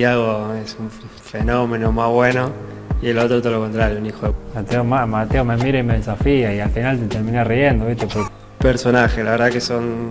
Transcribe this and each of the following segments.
Tiago es un fenómeno más bueno y el otro todo lo contrario, un hijo de Mateo, Mateo me mira y me desafía y al final te termina riendo, ¿viste? Personaje, la verdad que son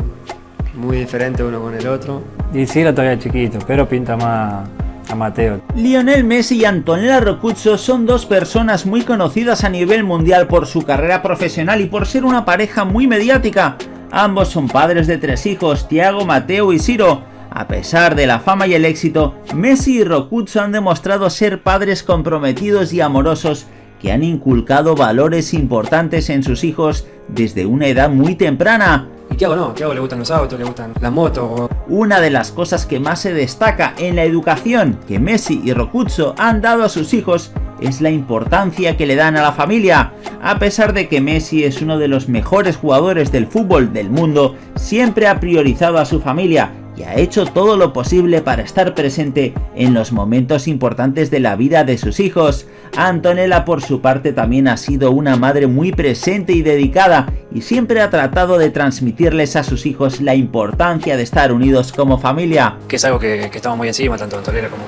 muy diferentes uno con el otro. Y Ciro todavía chiquito, pero pinta más a Mateo. Lionel Messi y Antonella Rocuzzo son dos personas muy conocidas a nivel mundial por su carrera profesional y por ser una pareja muy mediática. Ambos son padres de tres hijos, Tiago, Mateo y Ciro. A pesar de la fama y el éxito, Messi y Rocuzzo han demostrado ser padres comprometidos y amorosos que han inculcado valores importantes en sus hijos desde una edad muy temprana. Y Tiago no, Tiago le gustan los autos, le gustan las motos. Una de las cosas que más se destaca en la educación que Messi y Rocuzzo han dado a sus hijos es la importancia que le dan a la familia. A pesar de que Messi es uno de los mejores jugadores del fútbol del mundo, siempre ha priorizado a su familia y ha hecho todo lo posible para estar presente en los momentos importantes de la vida de sus hijos. Antonella por su parte también ha sido una madre muy presente y dedicada y siempre ha tratado de transmitirles a sus hijos la importancia de estar unidos como familia. Que es algo que, estamos muy encima, tanto Antonella como,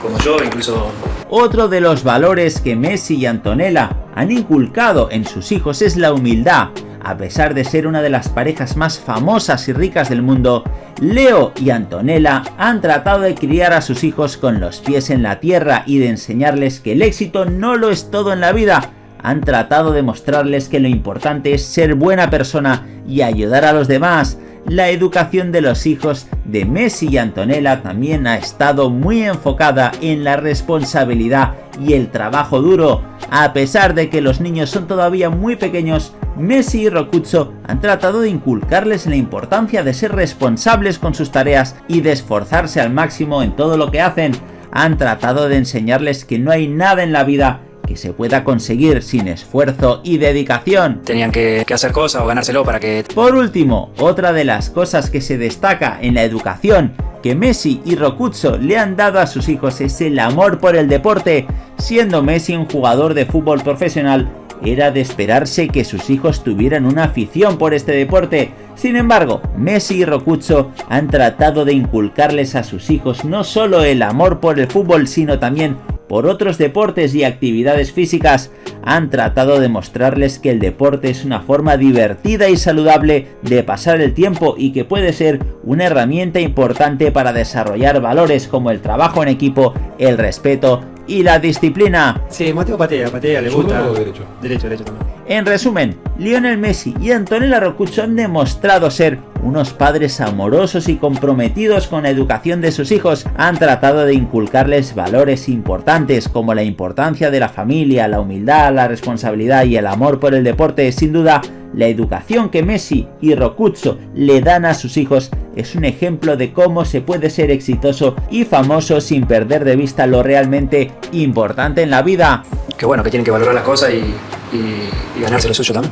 como yo, incluso... Otro de los valores que Messi y Antonella han inculcado en sus hijos es la humildad. A pesar de ser una de las parejas más famosas y ricas del mundo, Leo y Antonella han tratado de criar a sus hijos con los pies en la tierra y de enseñarles que el éxito no lo es todo en la vida. Han tratado de mostrarles que lo importante es ser buena persona y ayudar a los demás. La educación de los hijos de Messi y Antonella también ha estado muy enfocada en la responsabilidad y el trabajo duro. A pesar de que los niños son todavía muy pequeños, Messi y Rocuzzo han tratado de inculcarles la importancia de ser responsables con sus tareas y de esforzarse al máximo en todo lo que hacen. Han tratado de enseñarles que no hay nada en la vida que se pueda conseguir sin esfuerzo y dedicación. Tenían que, hacer cosas o ganárselo para que... Por último, otra de las cosas que se destaca en la educación que Messi y Rocuzzo le han dado a sus hijos es el amor por el deporte, siendo Messi un jugador de fútbol profesional era de esperarse que sus hijos tuvieran una afición por este deporte. Sin embargo, Messi y Rocuzzo han tratado de inculcarles a sus hijos no solo el amor por el fútbol, sino también por otros deportes y actividades físicas, han tratado de mostrarles que el deporte es una forma divertida y saludable de pasar el tiempo y que puede ser una herramienta importante para desarrollar valores como el trabajo en equipo, el respeto y la disciplina. Sí, Mateo patea, patea, le gusta. derecho? Derecho, derecho también. En resumen, Lionel Messi y Antonella Rocuzzo han demostrado ser unos padres amorosos y comprometidos con la educación de sus hijos. Han tratado de inculcarles valores importantes como la importancia de la familia, la humildad, la responsabilidad y el amor por el deporte. Sin duda, la educación que Messi y Rocuzzo le dan a sus hijos es un ejemplo de cómo se puede ser exitoso y famoso sin perder de vista lo realmente importante en la vida. Que bueno, que tienen que valorar las cosas y, ganarse lo suyo también.